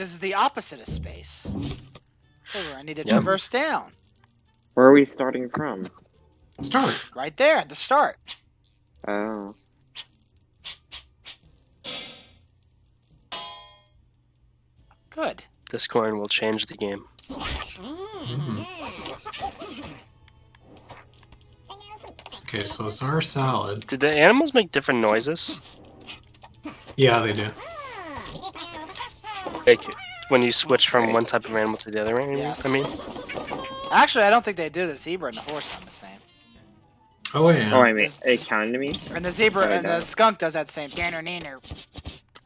this is the opposite of space. This where I need to Yep. traverse down. Where are we starting from? Start. Right there at the start. Oh. Good. This coin will change the game. Mhm. Okay, so it's our salad. Did the animals make different noises? Yeah, they do. Like when you switch from one type of animal to the other animal? Yes. I mean, Actually, I don't think they do. The zebra and the horse sound the same. Oh wait. Oh, I mean, it counted to me? And the zebra Oh, and the skunk does that same danner neener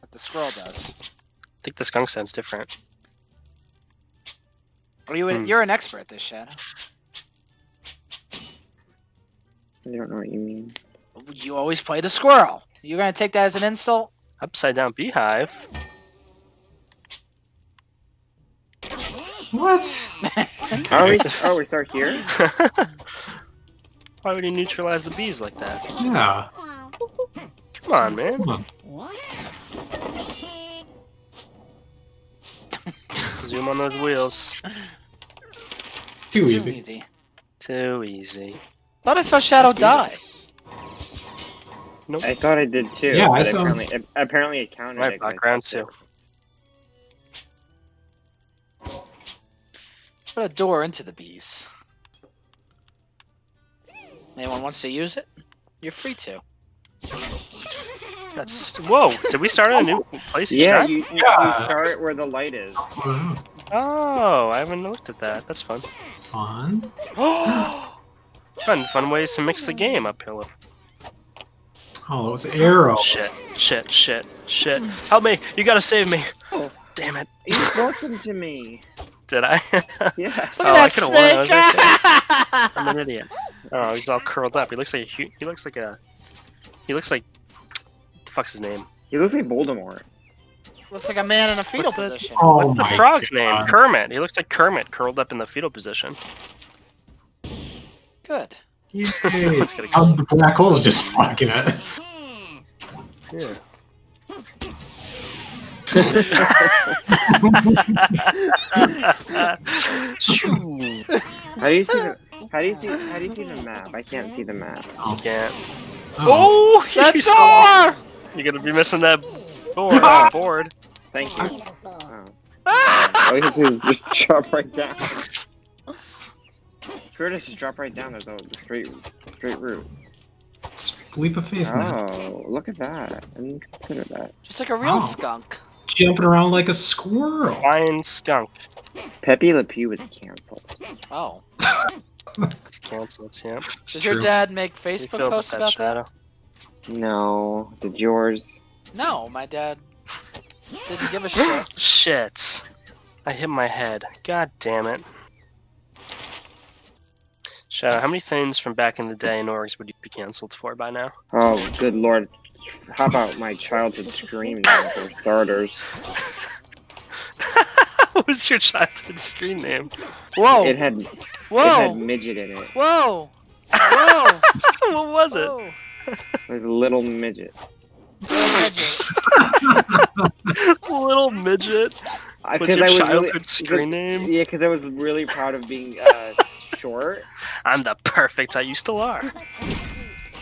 that the squirrel does. I think the skunk sounds different. Are you? Hmm. You're an expert at this, Shadow. I don't know what you mean. You always play the squirrel. You're gonna take that as an insult? Upside down beehive. What? Are we? Oh, we start here? Why would he neutralize the bees like that? Yeah. Come on, man. Come on. Zoom on those wheels. Too Too easy. easy. Too easy. Thought I saw Shadow That's die. I thought I did too. Yeah, I but saw- apparently, it, apparently it counted. Right it 'cause I background too. Put a door into the bees. Anyone wants to use it? You're free to. That's whoa. Did we start at a new place it. Yeah, time? you, you, Yeah. you start where the light is. Oh, I haven't looked at that. That's fun. fun. Fun, fun ways to mix the game up here. Oh, those arrows. Shit, shit, shit, shit. Help me! You gotta save me! Oh. Damn it! You spoke them to me. Did I? Yeah. Look Oh, I at could've that won, I snake! I'm an idiot. Oh, he's all curled up. He looks like a. He looks like a. He looks like. The fuck's his name? He looks like Voldemort. Looks like a man in a fetal What's that? position. Oh, oh What's the frog's God. name? Kermit. He looks like Kermit curled up in the fetal position. Good. Yay. Let's get a Oh, the black hole is just fucking it. Yeah. Shoo. How do you see the? How do you see? How do you see the map? I can't see the map. You can't. Oh. Oh, That you saw- door! You're gonna be missing that board. that board. Thank you. Oh. All you have to do is just drop right down. Sure to just drop right down. There's a straight, straight route. Leap of faith, man. Oh, look at that. I didn't consider that. Just like a real Oh. skunk. Jumping around like a squirrel. Flying skunk. Pepe Le Pew was canceled. Oh. He's canceled. Yeah. Does your true. dad make Facebook feel posts about shadow? No, did yours? No, my dad didn't give a shit. Shit. I hit my head. God damn it. Shadow, how many things from back in the day in Orgs would you be canceled for by now? Oh, good lord. How about my childhood scream name for starters? what was your childhood screen name? Whoa! It had whoa! it had midget in it. Whoa! Whoa! what was it? Whoa! It was little midget. Little midget. I- Was 'cause your I childhood really, screen name? Yeah, because I was really proud of being uh, short. I'm the perfect I used to are.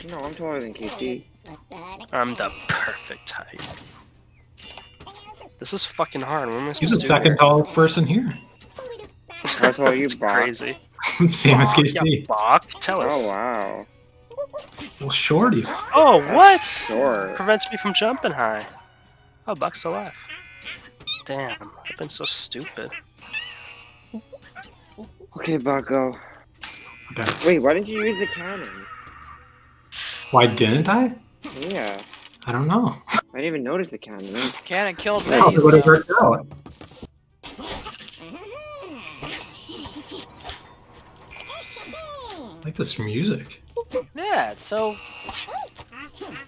No, I'm taller than KC. I'm the perfect height. This is fucking hard. What am I supposed He's the to do second here? tallest person here. How tall are you, That's Bob? crazy. Same as Yeah, KC. Bach, tell oh, us. Oh wow, Well, shorties. Oh, what? short. Prevents me from jumping high. Oh, Buck's alive. Damn, I've been so stupid. Okay, Bucko. Okay. Wait, why didn't you use the cannon? Why didn't I? Yeah, I don't know. I didn't even notice the cannon. That's- Cannon killed Probably Vinny's. would have though. worked out. I like this music. Yeah, it's so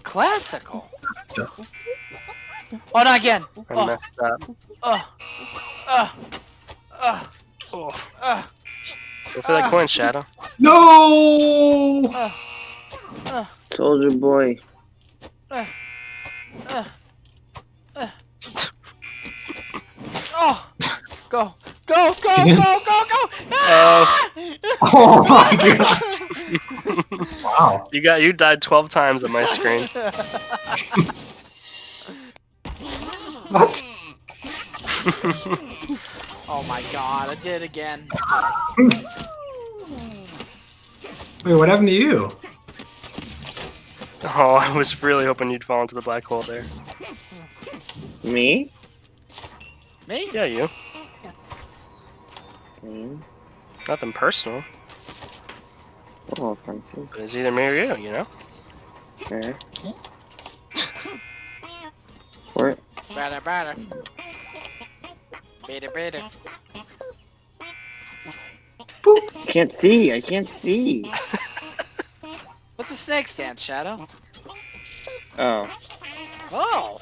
classical. Yeah. Oh, not again. I Oh, messed up. oh, oh, oh, Oh. oh, Go for that coin, Shadow. No! oh, oh. Soldier boy. Oh, oh. go, go, go, go, go, go! Oh. Oh my god! wow. You got you died twelve times on my screen. What? oh my god, I did it again. Wait, what happened to you? Oh, I was really hoping you'd fall into the black hole there. Me? Me? Yeah, you. Me? Nothing personal, Oh, offensive. but it's either me or you. You know. Okay. Where? Better, better. Better, better. Can't see. I can't see. What's a snake stand, Shadow? Oh. Oh,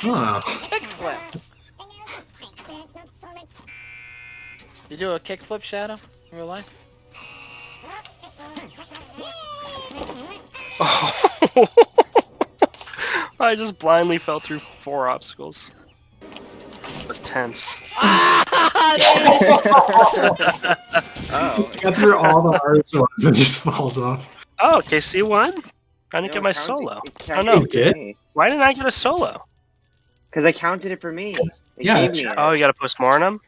Huh. kickflip. You do a kickflip, Shadow, in real life? Oh. I just blindly fell through four obstacles. It was tense. Oh. Got through all the hardest ones and just falls off. Oh, KC won. I didn't No, get my it solo. it Oh counted no, You did? why didn't I get a solo? Because I counted it for me. It Yeah, gave me it. Oh, you got a postmortem.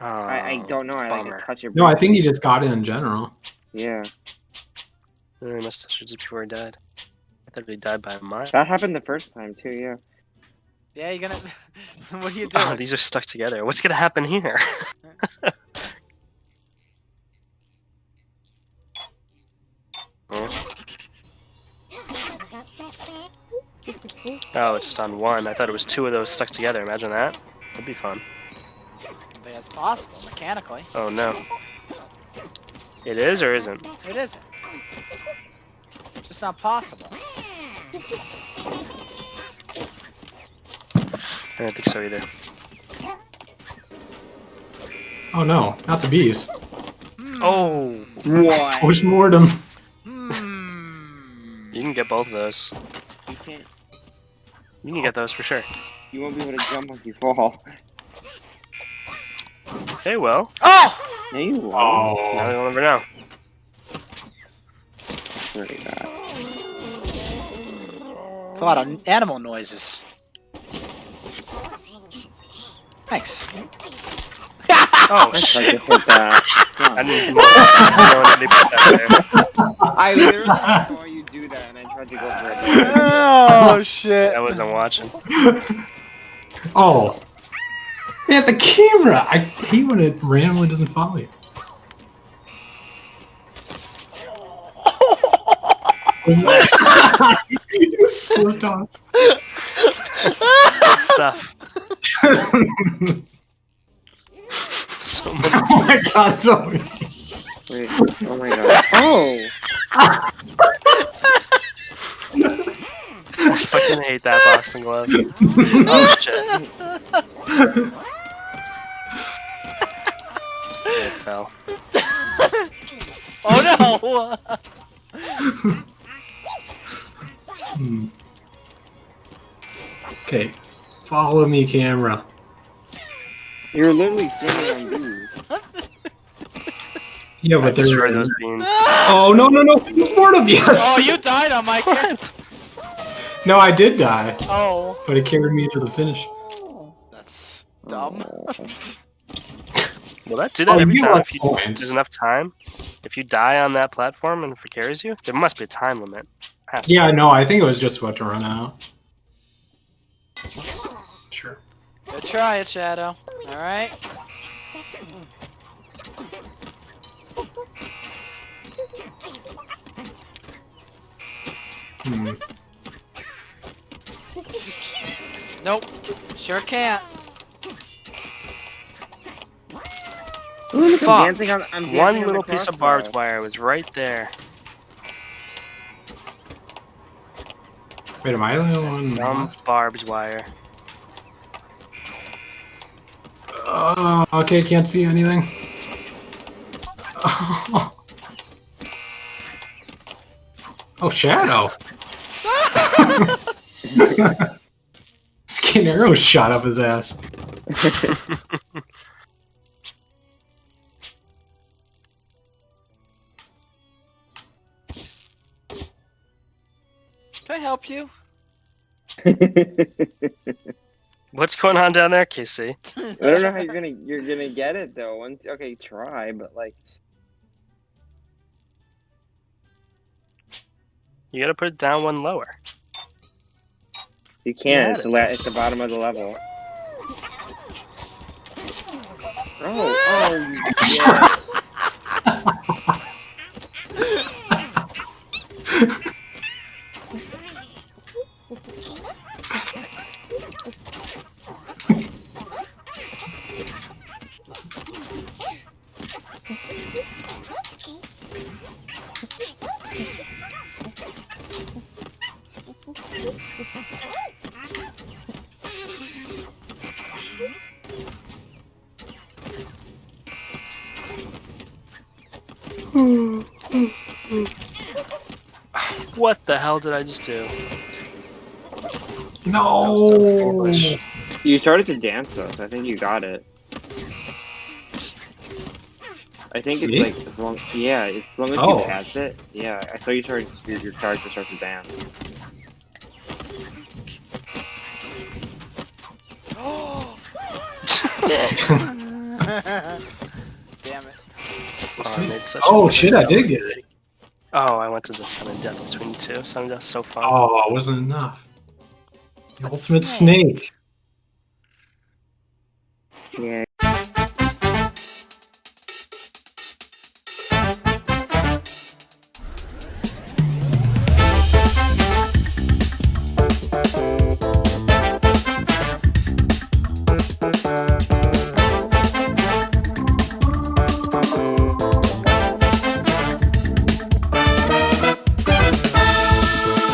Oh, I, I oh, don't know. I like bummer. to touch it. No, I think you just got it in general. Yeah. I must have just before he died. I thought he died by a mile. That happened the first time too. Yeah. Yeah, you're gonna. what are you ah, doing? Oh, these are stuck together. What's gonna happen here? Oh. Oh, it's just on one. I thought it was two of those stuck together. Imagine that. That'd be fun. I think it's possible mechanically. Oh no. It is or isn't? It isn't. It's just not possible. I don't think so either. Oh no, not the bees. Hmm. Oh, What? Postmortem. You can get both of those. You can't. You can get those for sure. You won't be able to jump once you fall. Hey, well, Oh! oh. No, you won't. now Oh. you'll never know. Really bad. It's a lot of animal noises. Thanks. Oh I tried shit! to hit that. I didn't know, I didn't know they put that there. I literally saw you do that, and I tried to go for it. oh shit! I wasn't watching. Oh. Yeah, the camera. I hate when it randomly doesn't follow you. Nice. you slipped off. Good stuff. So many. Oh my god, Zoe. Wait. Oh my god. Oh. I fucking hate that boxing glove. Oh shit! It fell. Oh no! Hmm. Okay. Follow me, camera. You're literally standing on these. Yeah, I but there's destroyed those beans. Oh no no no! Mortem, yes. oh, you died on my kid. No, I did die, Oh, but it carried me to the finish. that's dumb. Will that do that Oh, every you time lost if you, points. there's enough time? If you die on that platform and if it carries you, there must be a time limit. Has to Yeah, no, I think it was just about to run out. Sure. Good try it, Shadow. All right. Hmm. Nope. Sure can't. Ooh, look, Fuck. I'm dancing on. I'm dancing One on little piece of barbed wire was right there. Wait, am I the only one? Dumb barbed wire. Uh, okay, can't see anything. Oh, oh Shadow! Skin arrow shot up his ass. Can I help you? What's going on down there, Casey? I don't know how you're gonna you're gonna get it though. Once okay, try, but like You gotta put it down one lower. you can't. It's the, la- it's the bottom of the level. Oh, oh, yeah. What the hell did I just do? No. You started to dance though, so I think you got it. I think it's Me? like as long yeah, as long as Oh. you pass it. Yeah, I saw you started your, your character start to dance. Damn it. Oh, I made such Oh, shit, I did get it. Mistake. Oh, I went to the sudden death between two. Sudden death's so fun. Oh, it wasn't enough. The But ultimate snake. snake. Yeah,